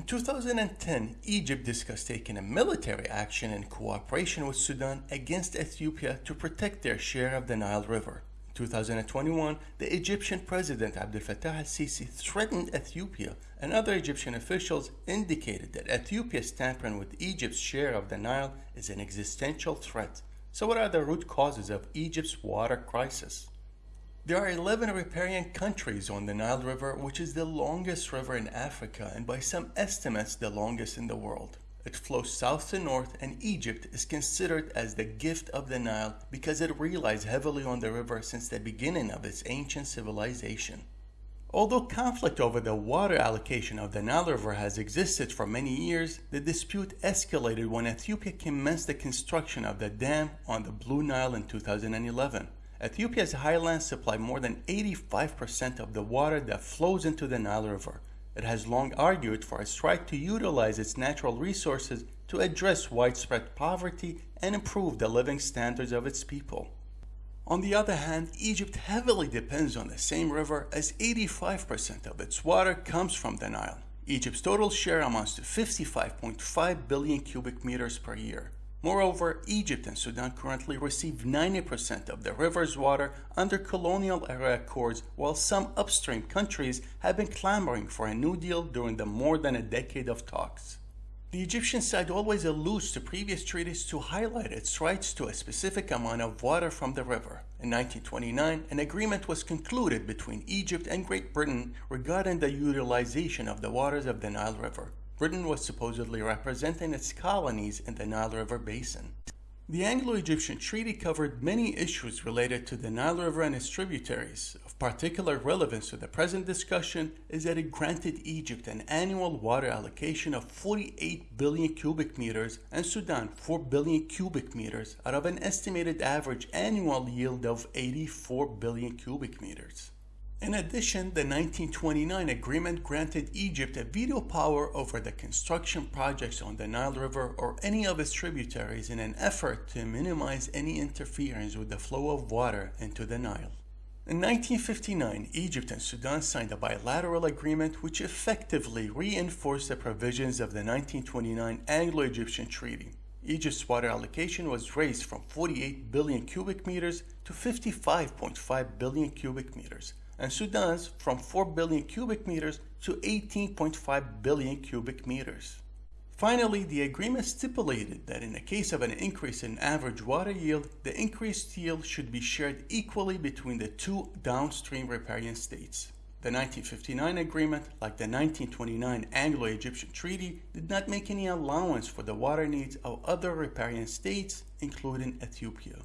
In 2010, Egypt discussed taking a military action in cooperation with Sudan against Ethiopia to protect their share of the Nile River. In 2021, the Egyptian President Abdel Fattah al-Sisi threatened Ethiopia and other Egyptian officials indicated that Ethiopia's tampering with Egypt's share of the Nile is an existential threat. So what are the root causes of Egypt's water crisis? There are 11 riparian countries on the Nile River, which is the longest river in Africa and by some estimates the longest in the world. It flows south to north and Egypt is considered as the gift of the Nile because it relies heavily on the river since the beginning of its ancient civilization. Although conflict over the water allocation of the Nile River has existed for many years, the dispute escalated when Ethiopia commenced the construction of the dam on the Blue Nile in 2011. Ethiopia's highlands supply more than 85% of the water that flows into the Nile River. It has long argued for its right to utilize its natural resources to address widespread poverty and improve the living standards of its people. On the other hand, Egypt heavily depends on the same river as 85% of its water comes from the Nile. Egypt's total share amounts to 55.5 billion cubic meters per year. Moreover, Egypt and Sudan currently receive 90% of the river's water under colonial era accords, while some upstream countries have been clamoring for a new deal during the more than a decade of talks. The Egyptian side always alludes to previous treaties to highlight its rights to a specific amount of water from the river. In 1929, an agreement was concluded between Egypt and Great Britain regarding the utilization of the waters of the Nile River. Britain was supposedly representing its colonies in the Nile River basin. The Anglo-Egyptian Treaty covered many issues related to the Nile River and its tributaries. Of particular relevance to the present discussion is that it granted Egypt an annual water allocation of 48 billion cubic meters and Sudan 4 billion cubic meters out of an estimated average annual yield of 84 billion cubic meters. In addition, the 1929 agreement granted Egypt a veto power over the construction projects on the Nile River or any of its tributaries in an effort to minimize any interference with the flow of water into the Nile. In 1959, Egypt and Sudan signed a bilateral agreement which effectively reinforced the provisions of the 1929 Anglo-Egyptian Treaty. Egypt's water allocation was raised from 48 billion cubic meters to 55.5 billion cubic meters and Sudan's from 4 billion cubic meters to 18.5 billion cubic meters. Finally, the agreement stipulated that in the case of an increase in average water yield, the increased yield should be shared equally between the two downstream riparian states. The 1959 agreement, like the 1929 Anglo-Egyptian Treaty, did not make any allowance for the water needs of other riparian states, including Ethiopia.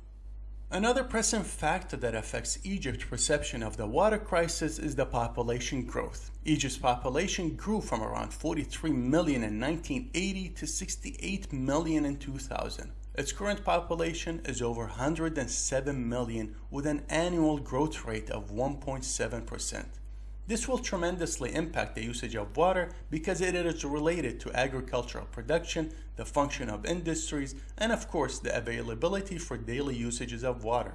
Another pressing factor that affects Egypt's perception of the water crisis is the population growth. Egypt's population grew from around 43 million in 1980 to 68 million in 2000. Its current population is over 107 million with an annual growth rate of 1.7%. This will tremendously impact the usage of water because it is related to agricultural production, the function of industries, and of course the availability for daily usages of water.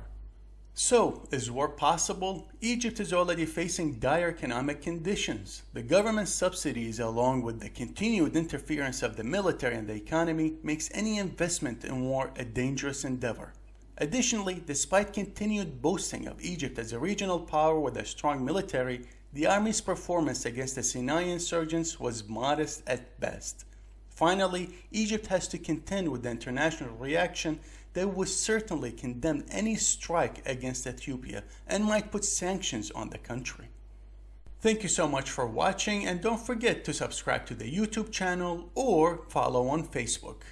So, is war possible? Egypt is already facing dire economic conditions. The government subsidies along with the continued interference of the military and the economy makes any investment in war a dangerous endeavor. Additionally, despite continued boasting of Egypt as a regional power with a strong military, the army's performance against the Sinai insurgents was modest at best. Finally, Egypt has to contend with the international reaction that would certainly condemn any strike against Ethiopia and might put sanctions on the country. Thank you so much for watching and don't forget to subscribe to the YouTube channel or follow on Facebook.